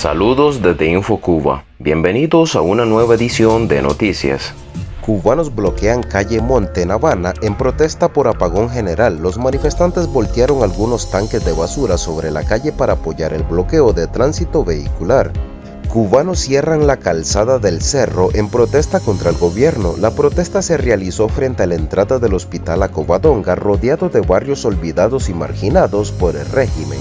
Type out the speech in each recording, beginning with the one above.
Saludos desde InfoCuba. Bienvenidos a una nueva edición de Noticias. Cubanos bloquean calle Monte en Habana en protesta por apagón general. Los manifestantes voltearon algunos tanques de basura sobre la calle para apoyar el bloqueo de tránsito vehicular. Cubanos cierran la calzada del cerro en protesta contra el gobierno. La protesta se realizó frente a la entrada del hospital Acobadonga, rodeado de barrios olvidados y marginados por el régimen.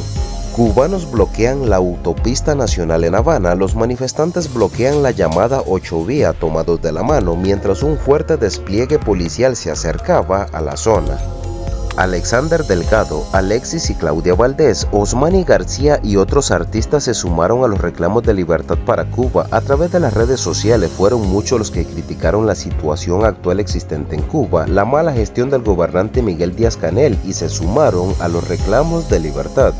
Cubanos bloquean la autopista nacional en Habana, los manifestantes bloquean la llamada 8 vía tomados de la mano mientras un fuerte despliegue policial se acercaba a la zona. Alexander Delgado, Alexis y Claudia Valdés, Osmani García y otros artistas se sumaron a los reclamos de libertad para Cuba. A través de las redes sociales fueron muchos los que criticaron la situación actual existente en Cuba, la mala gestión del gobernante Miguel Díaz-Canel y se sumaron a los reclamos de libertad.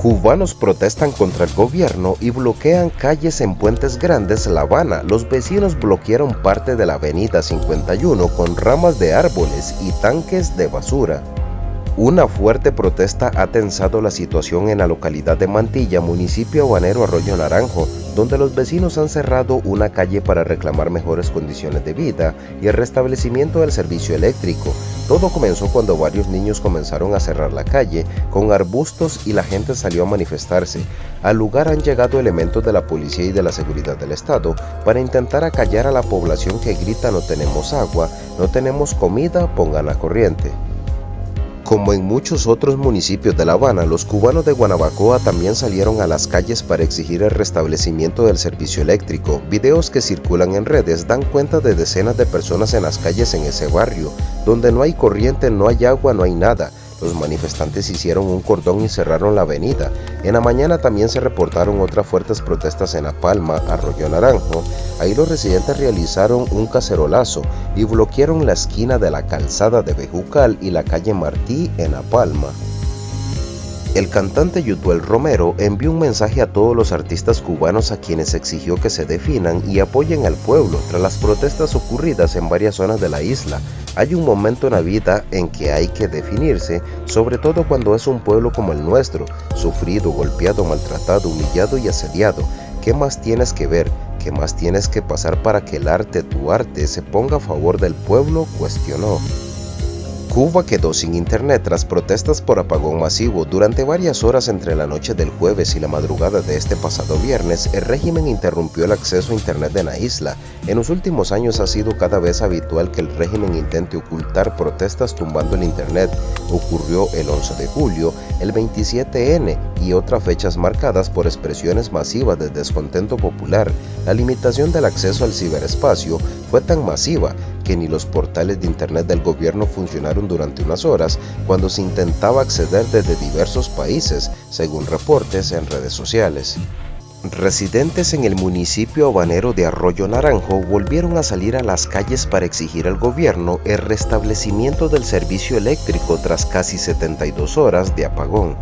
Cubanos protestan contra el gobierno y bloquean calles en Puentes Grandes, La Habana. Los vecinos bloquearon parte de la avenida 51 con ramas de árboles y tanques de basura. Una fuerte protesta ha tensado la situación en la localidad de Mantilla, municipio habanero Arroyo Naranjo, donde los vecinos han cerrado una calle para reclamar mejores condiciones de vida y el restablecimiento del servicio eléctrico. Todo comenzó cuando varios niños comenzaron a cerrar la calle con arbustos y la gente salió a manifestarse. Al lugar han llegado elementos de la policía y de la seguridad del estado para intentar acallar a la población que grita no tenemos agua, no tenemos comida, pongan la corriente. Como en muchos otros municipios de La Habana, los cubanos de Guanabacoa también salieron a las calles para exigir el restablecimiento del servicio eléctrico. Videos que circulan en redes dan cuenta de decenas de personas en las calles en ese barrio, donde no hay corriente, no hay agua, no hay nada. Los manifestantes hicieron un cordón y cerraron la avenida. En la mañana también se reportaron otras fuertes protestas en La Palma, Arroyo Naranjo. Ahí los residentes realizaron un cacerolazo y bloquearon la esquina de la calzada de Bejucal y la calle Martí en La Palma. El cantante Yutuel Romero envió un mensaje a todos los artistas cubanos a quienes exigió que se definan y apoyen al pueblo tras las protestas ocurridas en varias zonas de la isla. Hay un momento en la vida en que hay que definirse, sobre todo cuando es un pueblo como el nuestro, sufrido, golpeado, maltratado, humillado y asediado. ¿Qué más tienes que ver? ¿Qué más tienes que pasar para que el arte, tu arte, se ponga a favor del pueblo? cuestionó. Cuba quedó sin internet tras protestas por apagón masivo. Durante varias horas entre la noche del jueves y la madrugada de este pasado viernes, el régimen interrumpió el acceso a internet en la isla. En los últimos años ha sido cada vez habitual que el régimen intente ocultar protestas tumbando el internet. Ocurrió el 11 de julio, el 27N y otras fechas marcadas por expresiones masivas de descontento popular. La limitación del acceso al ciberespacio fue tan masiva que ni los portales de internet del gobierno funcionaron durante unas horas cuando se intentaba acceder desde diversos países, según reportes en redes sociales. Residentes en el municipio habanero de Arroyo Naranjo volvieron a salir a las calles para exigir al gobierno el restablecimiento del servicio eléctrico tras casi 72 horas de apagón.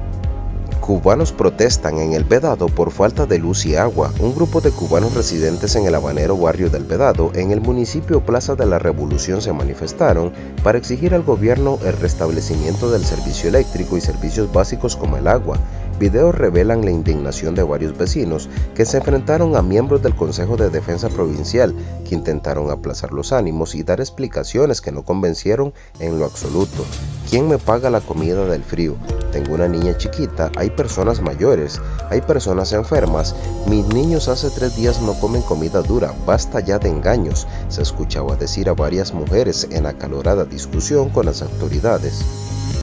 Cubanos protestan en El Vedado por falta de luz y agua. Un grupo de cubanos residentes en el habanero barrio del Vedado, en el municipio Plaza de la Revolución, se manifestaron para exigir al gobierno el restablecimiento del servicio eléctrico y servicios básicos como el agua. Videos revelan la indignación de varios vecinos que se enfrentaron a miembros del Consejo de Defensa Provincial que intentaron aplazar los ánimos y dar explicaciones que no convencieron en lo absoluto. ¿Quién me paga la comida del frío? Tengo una niña chiquita, hay personas mayores, hay personas enfermas. Mis niños hace tres días no comen comida dura, basta ya de engaños, se escuchaba decir a varias mujeres en acalorada discusión con las autoridades.